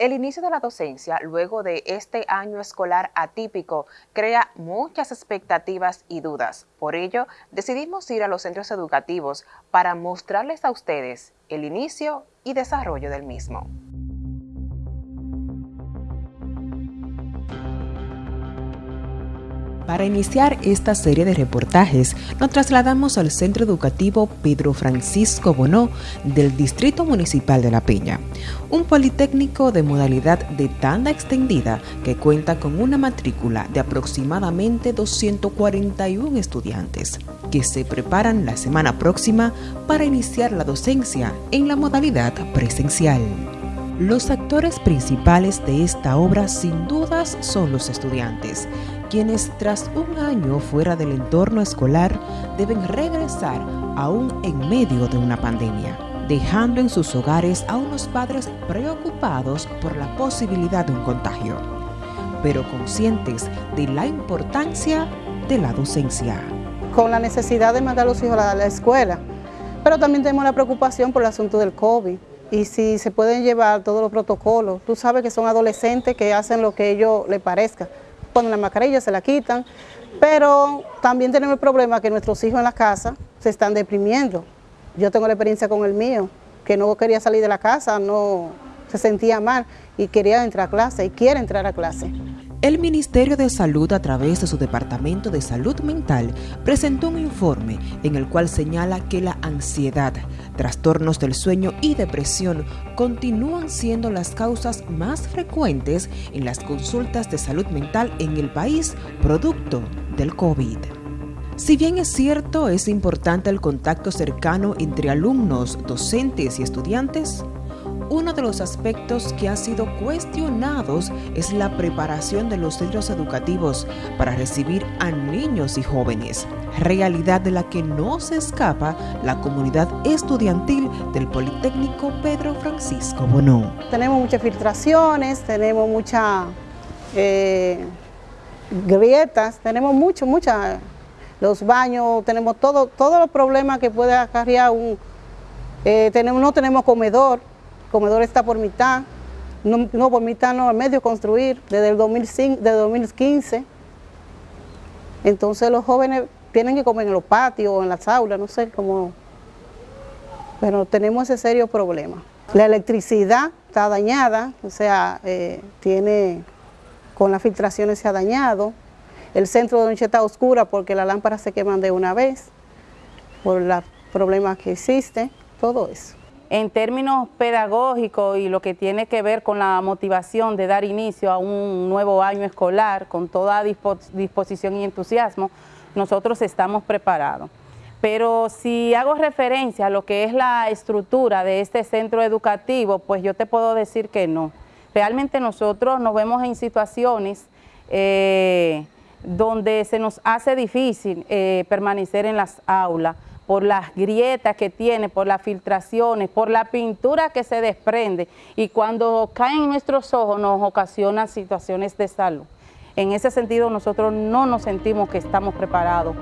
El inicio de la docencia luego de este año escolar atípico crea muchas expectativas y dudas. Por ello, decidimos ir a los centros educativos para mostrarles a ustedes el inicio y desarrollo del mismo. Para iniciar esta serie de reportajes, nos trasladamos al Centro Educativo Pedro Francisco Bonó del Distrito Municipal de La Peña, un politécnico de modalidad de tanda extendida que cuenta con una matrícula de aproximadamente 241 estudiantes que se preparan la semana próxima para iniciar la docencia en la modalidad presencial. Los actores principales de esta obra sin dudas son los estudiantes, quienes tras un año fuera del entorno escolar deben regresar aún en medio de una pandemia, dejando en sus hogares a unos padres preocupados por la posibilidad de un contagio, pero conscientes de la importancia de la docencia. Con la necesidad de mandar a los hijos a la escuela, pero también tenemos la preocupación por el asunto del COVID y si se pueden llevar todos los protocolos. Tú sabes que son adolescentes que hacen lo que ellos les parezca ponen la mascarilla, se la quitan, pero también tenemos el problema que nuestros hijos en la casa se están deprimiendo. Yo tengo la experiencia con el mío, que no quería salir de la casa, no se sentía mal y quería entrar a clase y quiere entrar a clase. El Ministerio de Salud, a través de su Departamento de Salud Mental, presentó un informe en el cual señala que la ansiedad, trastornos del sueño y depresión continúan siendo las causas más frecuentes en las consultas de salud mental en el país producto del COVID. Si bien es cierto, es importante el contacto cercano entre alumnos, docentes y estudiantes, uno de los aspectos que han sido cuestionados es la preparación de los centros educativos para recibir a niños y jóvenes, realidad de la que no se escapa la comunidad estudiantil del Politécnico Pedro Francisco Bonó. Tenemos muchas filtraciones, tenemos muchas eh, grietas, tenemos mucho, muchas, los baños, tenemos todo, todos los problemas que puede acarrear un... Eh, tenemos, no tenemos comedor, comedor está por mitad, no, por mitad, no, al medio construir, desde el 2005, desde 2015. Entonces los jóvenes tienen que comer en los patios o en las aulas, no sé cómo, pero tenemos ese serio problema. La electricidad está dañada, o sea, eh, tiene, con las filtraciones se ha dañado. El centro de noche está oscura porque las lámparas se queman de una vez, por los problemas que existen, todo eso en términos pedagógicos y lo que tiene que ver con la motivación de dar inicio a un nuevo año escolar con toda disposición y entusiasmo, nosotros estamos preparados. Pero si hago referencia a lo que es la estructura de este centro educativo, pues yo te puedo decir que no. Realmente nosotros nos vemos en situaciones eh, donde se nos hace difícil eh, permanecer en las aulas, por las grietas que tiene, por las filtraciones, por la pintura que se desprende y cuando cae en nuestros ojos nos ocasiona situaciones de salud. En ese sentido nosotros no nos sentimos que estamos preparados.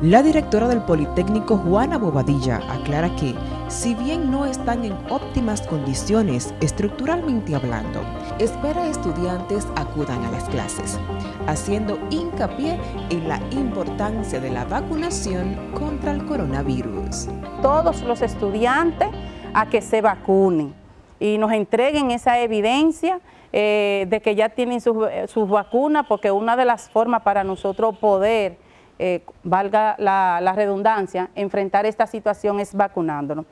La directora del Politécnico, Juana Bobadilla, aclara que, si bien no están en óptimas condiciones estructuralmente hablando, espera estudiantes acudan a las clases, haciendo hincapié en la importancia de la vacunación contra el coronavirus. Todos los estudiantes a que se vacunen y nos entreguen esa evidencia eh, de que ya tienen sus vacunas, porque una de las formas para nosotros poder eh, valga la, redundancia, enfrentar esta situación es vacunándonos.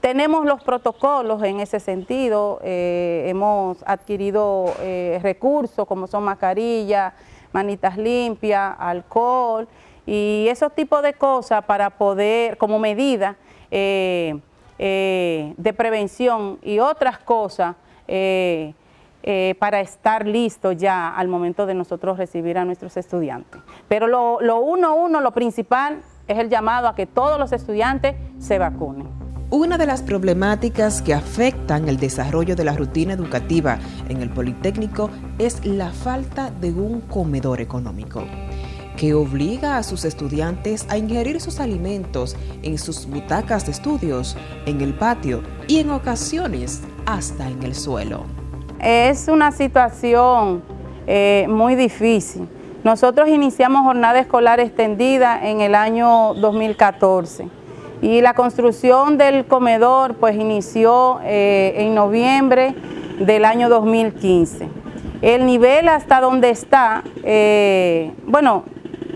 Tenemos los protocolos en ese sentido, eh, hemos adquirido eh, recursos como son mascarillas, manitas limpias, alcohol y esos tipos de cosas para poder, como medida de prevención y otras cosas eh, para estar listo ya al momento de nosotros recibir a nuestros estudiantes. Pero lo, lo uno, uno, lo principal es el llamado a que todos los estudiantes se vacunen. Una de las problemáticas que afectan el desarrollo de la rutina educativa en el Politécnico es la falta de un comedor económico que obliga a sus estudiantes a ingerir sus alimentos en sus butacas de estudios, en el patio y en ocasiones hasta en el suelo. Es una situación eh, muy difícil. Nosotros iniciamos jornada escolar extendida en el año 2014 y la construcción del comedor pues inició eh, en noviembre del año 2015. El nivel hasta donde está, eh, bueno,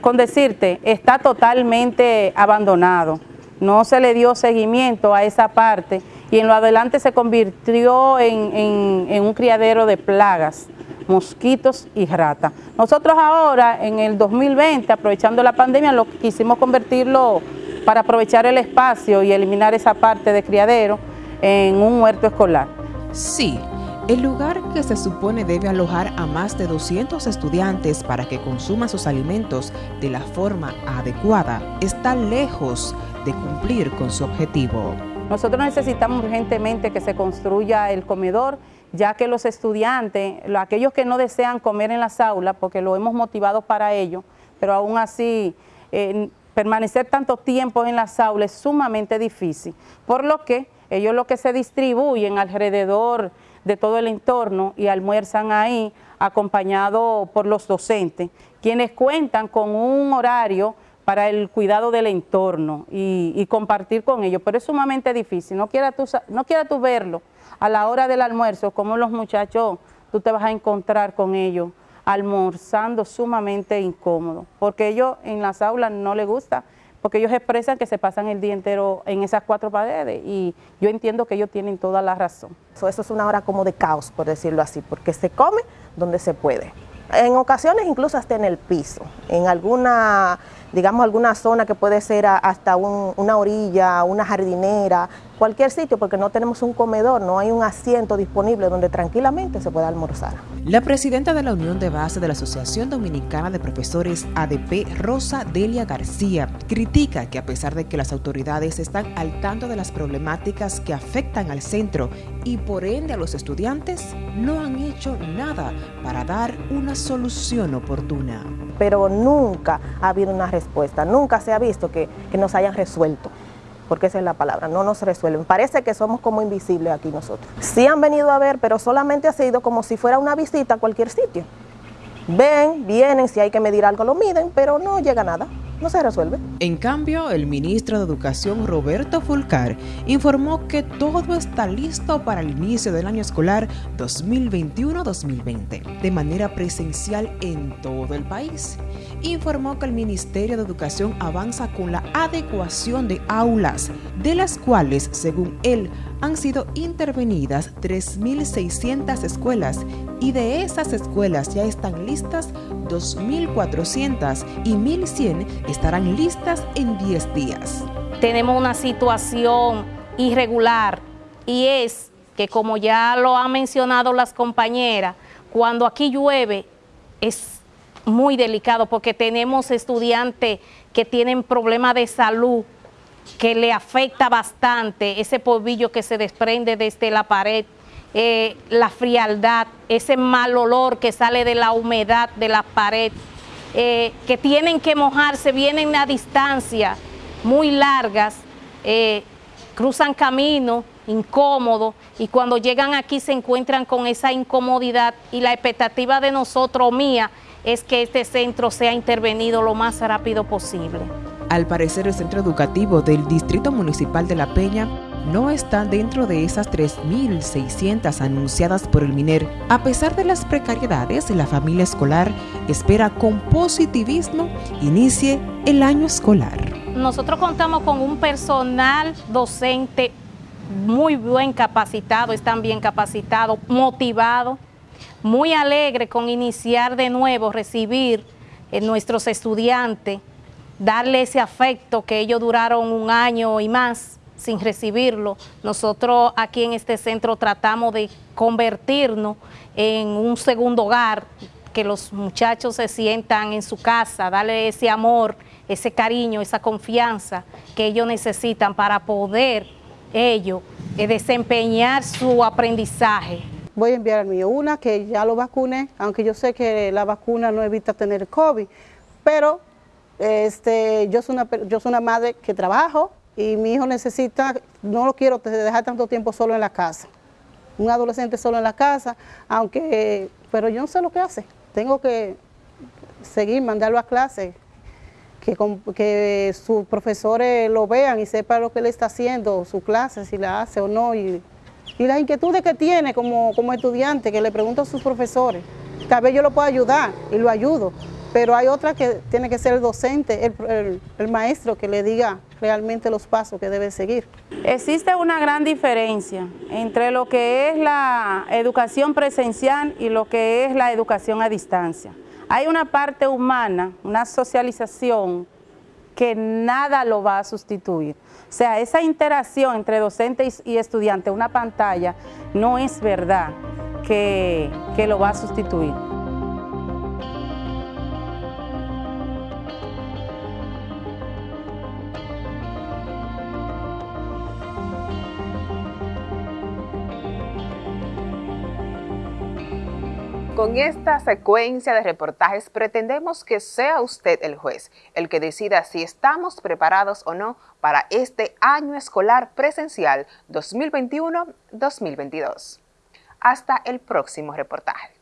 con decirte, está totalmente abandonado. No se le dio seguimiento a esa parte y en lo adelante se convirtió en, un criadero de plagas, mosquitos y ratas. Nosotros ahora, en el 2020, aprovechando la pandemia, lo quisimos convertirlo para aprovechar el espacio y eliminar esa parte de criadero en un huerto escolar. Sí, el lugar que se supone debe alojar a más de 200 estudiantes para que consuman sus alimentos de la forma adecuada está lejos de cumplir con su objetivo. Nosotros necesitamos urgentemente que se construya el comedor, ya que los estudiantes, aquellos que no desean comer en las aulas, porque lo hemos motivado para ello, pero aún así eh, permanecer tanto tiempo en las aulas es sumamente difícil, por lo que ellos lo que se distribuyen alrededor de todo el entorno y almuerzan ahí acompañado por los docentes, quienes cuentan con un horario para el cuidado del entorno y, compartir con ellos, pero es sumamente difícil, no quieras tú, no tú verlo a la hora del almuerzo, como los muchachos, tú te vas a encontrar con ellos almorzando sumamente incómodo, porque ellos en las aulas no les gusta, porque ellos expresan que se pasan el día entero en esas cuatro paredes y yo entiendo que ellos tienen toda la razón. Eso es una hora como de caos, por decirlo así, porque se come donde se puede. En ocasiones incluso hasta en el piso, en alguna digamos, alguna zona que puede ser hasta una orilla, una jardinera, cualquier sitio, porque no tenemos un comedor, no hay un asiento disponible donde tranquilamente se pueda almorzar. La presidenta de la Unión de Base de la Asociación Dominicana de Profesores ADP, Rosa Delia García, critica que a pesar de que las autoridades están al tanto de las problemáticas que afectan al centro y por ende a los estudiantes, no han hecho nada para dar una solución oportuna. Pero nunca ha habido una respuesta, nunca se ha visto que, que nos hayan resuelto porque esa es la palabra, no nos resuelven. Parece que somos como invisibles aquí nosotros. Sí han venido a ver, pero solamente ha sido como si fuera una visita a cualquier sitio. Ven, vienen, si hay que medir algo lo miden, pero no llega nada no se resuelve. En cambio, el ministro de Educación, Roberto Fulcar, informó que todo está listo para el inicio del año escolar 2021-2020, de manera presencial en todo el país. Informó que el Ministerio de Educación avanza con la adecuación de aulas, de las cuales, según él, han sido intervenidas 3.600 escuelas y de esas escuelas ya están listas 2.400 y 1.100 estarán listas en 10 días. Tenemos una situación irregular y es que como ya lo han mencionado las compañeras, cuando aquí llueve es muy delicado porque tenemos estudiantes que tienen problemas de salud que le afecta bastante ese polvillo que se desprende desde la pared, eh, la frialdad, ese mal olor que sale de la humedad de la pared, eh, que tienen que mojarse, vienen a distancia muy largas, eh, cruzan camino incómodo y cuando llegan aquí se encuentran con esa incomodidad y la expectativa de nosotros, mía, es que este centro sea intervenido lo más rápido posible. Al parecer el centro educativo del Distrito Municipal de La Peña no está dentro de esas 3.600 anunciadas por el MINER. A pesar de las precariedades, la familia escolar espera con positivismo inicie el año escolar. Nosotros contamos con un personal docente muy bien capacitado, están bien capacitados, motivados, muy alegre con iniciar de nuevo, recibir a nuestros estudiantes darle ese afecto que ellos duraron un año y más sin recibirlo. Nosotros aquí en este centro tratamos de convertirnos en un segundo hogar, que los muchachos se sientan en su casa, darle ese amor, ese cariño, esa confianza que ellos necesitan para poder ellos eh, desempeñar su aprendizaje. Voy a enviar al mío una que ya lo vacune, aunque yo sé que la vacuna no evita tener COVID, pero este, yo, soy una, yo soy una madre que trabajo y mi hijo necesita, no lo quiero dejar tanto tiempo solo en la casa. un adolescente solo en la casa, aunque, pero yo no sé lo que hace. Tengo que seguir, mandarlo a clase, que, que sus profesores lo vean y sepan lo que él está haciendo, su clase, si la hace o no, y, y las inquietudes que tiene como, como estudiante, que le pregunto a sus profesores. Tal vez yo lo pueda ayudar y lo ayudo, pero hay otra que tiene que ser el docente, el, maestro que le diga realmente los pasos que debe seguir. Existe una gran diferencia entre lo que es la educación presencial y lo que es la educación a distancia. Hay una parte humana, una socialización que nada lo va a sustituir. O sea, esa interacción entre docente y estudiante, una pantalla, no es verdad que, que lo va a sustituir. Con esta secuencia de reportajes pretendemos que sea usted el juez, el que decida si estamos preparados o no para este año escolar presencial 2021-2022. Hasta el próximo reportaje.